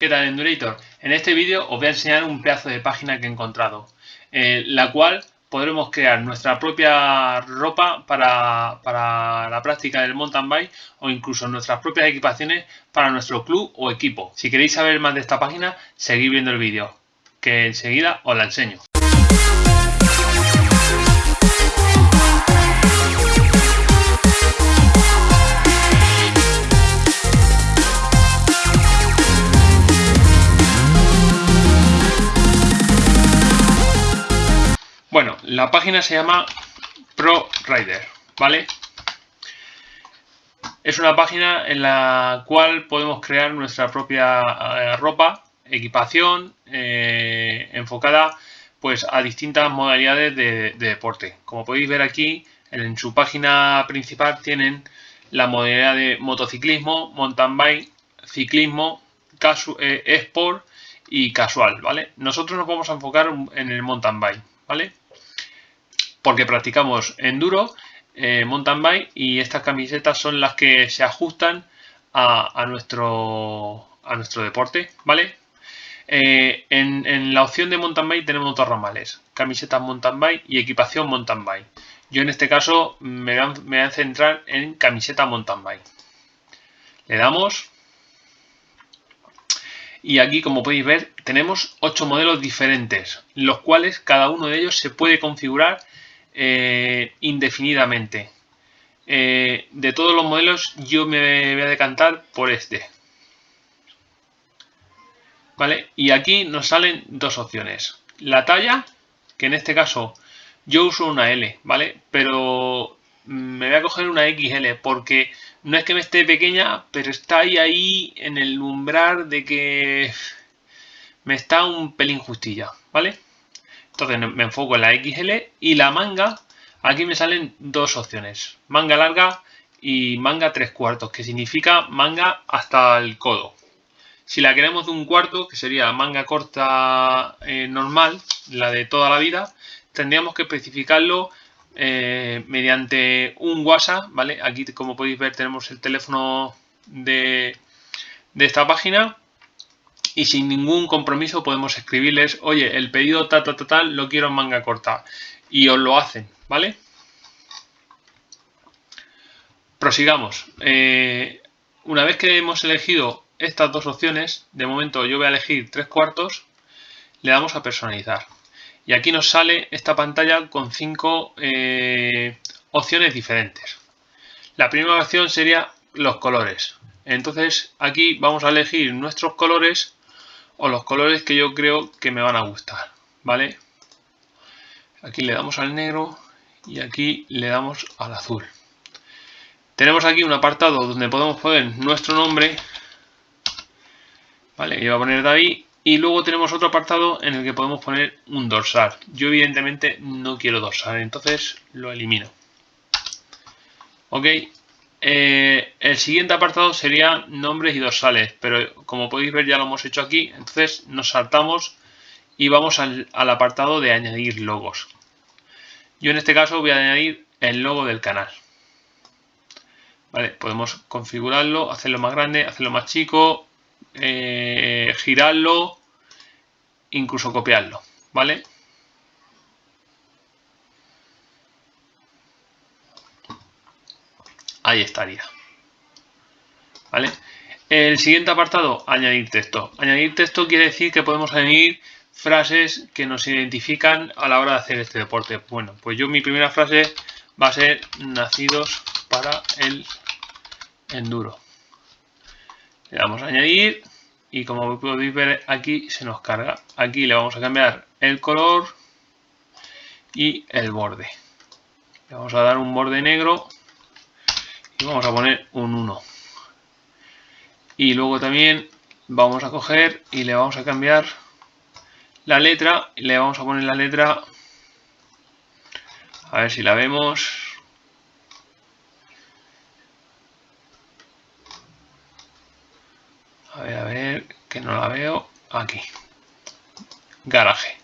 ¿Qué tal Endurator? En este vídeo os voy a enseñar un pedazo de página que he encontrado, eh, la cual podremos crear nuestra propia ropa para, para, la práctica del mountain bike o incluso nuestras propias equipaciones para nuestro club o equipo. Si queréis saber más de esta página, seguid viendo el vídeo, que enseguida os la enseño. Bueno, la página se llama ProRider, ¿vale? Es una página en la cual podemos crear nuestra propia eh, ropa, equipación, eh, enfocada pues a distintas modalidades de, deporte. Como podéis ver aquí, en su página principal tienen la modalidad de motociclismo, mountain bike, ciclismo, eh, sport y casual, ¿vale? Nosotros nos vamos a enfocar en el mountain bike, ¿vale? Porque practicamos enduro, eh, mountain bike y estas camisetas son las que se ajustan a, nuestro, a nuestro deporte, ¿vale? Eh, en, la opción de mountain bike tenemos dos ramales, camisetas mountain bike y equipación mountain bike. Yo en este caso me voy a centrar en camiseta mountain bike. Le damos y aquí como podéis ver tenemos ocho modelos diferentes, los cuales cada uno de ellos se puede configurar eh, indefinidamente. Eh, de todos los modelos yo me voy a decantar por este. ¿Vale? Y aquí nos salen dos opciones. La talla, que en este caso yo uso una L, ¿vale? Pero me voy a coger una XL porque no es que me esté pequeña, pero está ahí, ahí en el umbral de que me está un pelín justilla, ¿vale? Entonces me enfoco en la XL y la manga, aquí me salen dos opciones, manga larga y manga tres cuartos, que significa manga hasta el codo. Si la queremos de un cuarto, que sería manga corta eh, normal, la de toda la vida, tendríamos que especificarlo eh, mediante un WhatsApp, ¿vale? Aquí como podéis ver tenemos el teléfono de, de esta página y sin ningún compromiso podemos escribirles, oye, el pedido tal, tal, tal, lo quiero en manga corta. Y os lo hacen, ¿vale? Prosigamos. Eh, una vez que hemos elegido estas dos opciones, de momento yo voy a elegir tres cuartos, le damos a personalizar. Y aquí nos sale esta pantalla con cinco eh, opciones diferentes. La primera opción sería los colores. Entonces aquí vamos a elegir nuestros colores o los colores que yo creo que me van a gustar, ¿vale? Aquí le damos al negro y aquí le damos al azul. Tenemos aquí un apartado donde podemos poner nuestro nombre, ¿vale? Yo voy a poner David y luego tenemos otro apartado en el que podemos poner un dorsal. Yo evidentemente no quiero dorsal, entonces lo elimino. Ok, eh, el siguiente apartado sería nombres y dorsales, pero como podéis ver ya lo hemos hecho aquí, entonces nos saltamos y vamos al, apartado de añadir logos. Yo en este caso voy a añadir el logo del canal. Vale, podemos configurarlo, hacerlo más grande, hacerlo más chico, eh, girarlo, incluso copiarlo, ¿vale? Ahí estaría. ¿Vale? El siguiente apartado, añadir texto. Añadir texto quiere decir que podemos añadir frases que nos identifican a la hora de hacer este deporte. Bueno, pues yo mi primera frase va a ser nacidos para el enduro. Le damos a añadir y como podéis ver aquí se nos carga. Aquí le vamos a cambiar el color y el borde. Le vamos a dar un borde negro vamos a poner un 1 y luego también vamos a coger y le vamos a cambiar la letra y le vamos a poner la letra a ver si la vemos. A ver, a ver, que no la veo. Aquí. Garaje.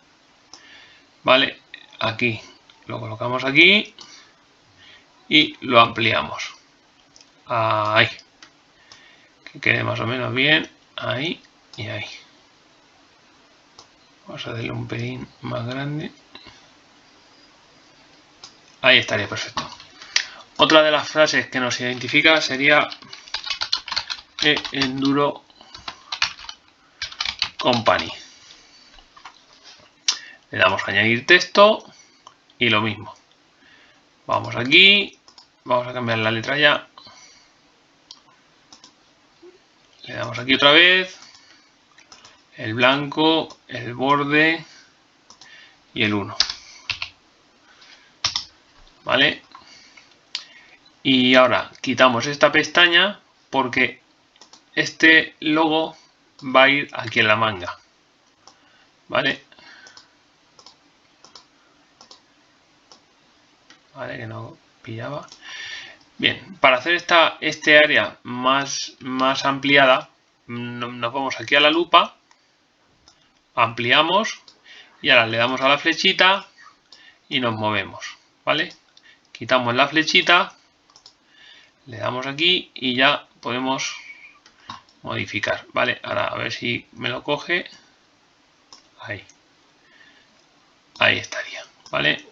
Vale, aquí. Lo colocamos aquí y lo ampliamos ahí que quede más o menos bien ahí y ahí. Vamos a darle un pelín más grande. Ahí estaría perfecto. Otra de las frases que nos identifica sería Enduro Company. Le damos a añadir texto y lo mismo. Vamos aquí, vamos a cambiar la letra ya. Le damos aquí otra vez. El blanco, el borde y el 1. ¿Vale? Y ahora quitamos esta pestaña porque este logo va a ir aquí en la manga. ¿Vale? Vale, que no pillaba. Bien, para hacer esta este área más, más ampliada, nos vamos aquí a la lupa, ampliamos y ahora le damos a la flechita y nos movemos, ¿vale? Quitamos la flechita, le damos aquí y ya podemos modificar, ¿vale? Ahora a ver si me lo coge. Ahí. Ahí estaría, ¿vale?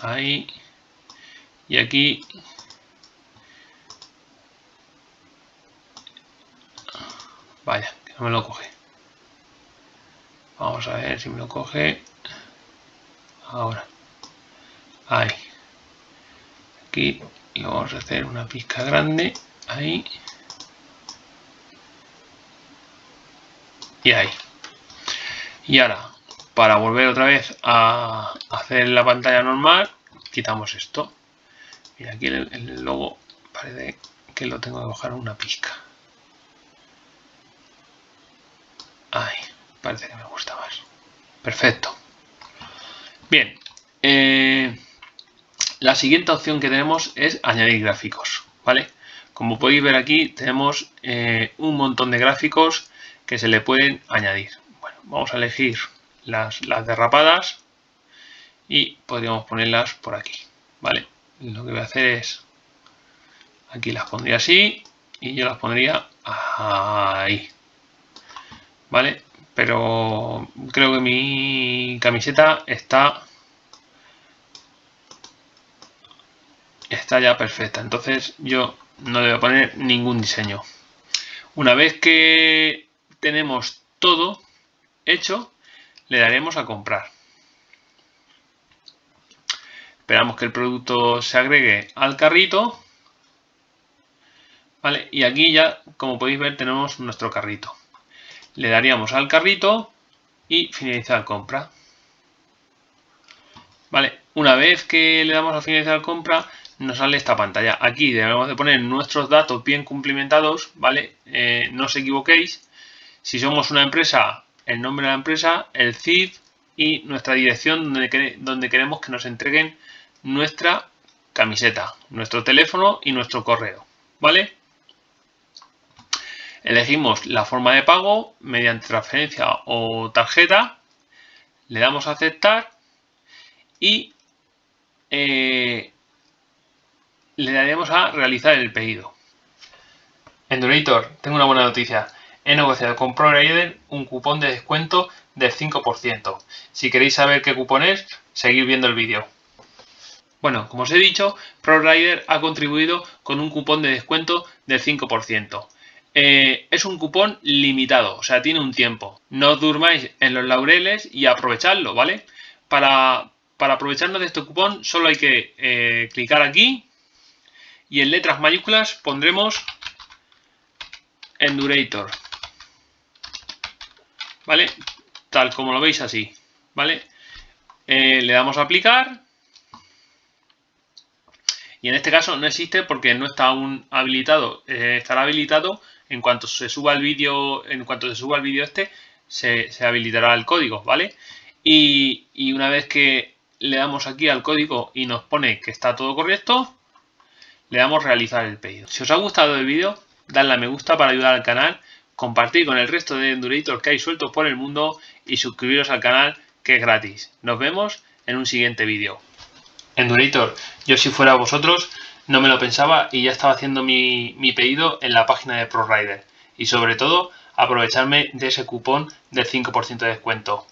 Ahí. Y aquí. Vaya, que no me lo coge. Vamos a ver si me lo coge. Ahora. Ahí. Aquí. Y vamos a hacer una pizca grande. Ahí. y ahí. Y ahora, para volver otra vez a hacer la pantalla normal, quitamos esto. Y aquí el, logo parece que lo tengo que bajar una pizca. Parece que me gusta más. Perfecto. Bien. Eh, la siguiente opción que tenemos es añadir gráficos. ¿Vale? Como podéis ver aquí, tenemos eh, un montón de gráficos que se le pueden añadir. Bueno, vamos a elegir las, derrapadas y podríamos ponerlas por aquí, ¿vale? Lo que voy a hacer es, aquí las pondría así y yo las pondría ahí, ¿vale? Pero creo que mi camiseta está está ya perfecta, entonces yo no le voy a poner ningún diseño. Una vez que tenemos todo hecho, le daremos a comprar. Esperamos que el producto se agregue al carrito. ¿Vale? Y aquí ya, como podéis ver, tenemos nuestro carrito. Le daríamos al carrito y finalizar compra. ¿Vale? Una vez que le damos a finalizar compra, nos sale esta pantalla. Aquí debemos de poner nuestros datos bien cumplimentados, ¿vale? Eh, no os equivoquéis. Si somos una empresa, el nombre de la empresa, el CID y nuestra dirección donde, donde queremos que nos entreguen nuestra camiseta, nuestro teléfono y nuestro correo. ¿Vale? Elegimos la forma de pago mediante transferencia o tarjeta. Le damos a aceptar y eh, le daremos a realizar el pedido. Endurator, tengo una buena noticia he negociado con ProRider un cupón de descuento del 5%. Si queréis saber qué cupón es, seguid viendo el vídeo. Bueno, como os he dicho, ProRider ha contribuido con un cupón de descuento del 5%. Eh, es un cupón limitado, o sea, tiene un tiempo. No os durmáis en los laureles y aprovechadlo, ¿vale? Para, aprovecharnos de este cupón solo hay que eh, clicar aquí y en letras mayúsculas pondremos Endurator. ¿vale? Tal como lo veis así, ¿vale? Eh, le damos a aplicar. Y en este caso no existe porque no está aún habilitado. Eh, estará habilitado en cuanto se suba el vídeo, en cuanto se suba el vídeo este, se, habilitará el código, ¿vale? Y, una vez que le damos aquí al código y nos pone que está todo correcto, le damos realizar el pedido. Si os ha gustado el vídeo, dadle a me gusta para ayudar al canal compartir con el resto de Endurator que hay sueltos por el mundo y suscribiros al canal que es gratis. Nos vemos en un siguiente vídeo. Endurator, yo si fuera vosotros no me lo pensaba y ya estaba haciendo mi, pedido en la página de ProRider. Y sobre todo aprovecharme de ese cupón del 5% de descuento.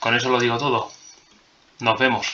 Con eso lo digo todo. Nos vemos.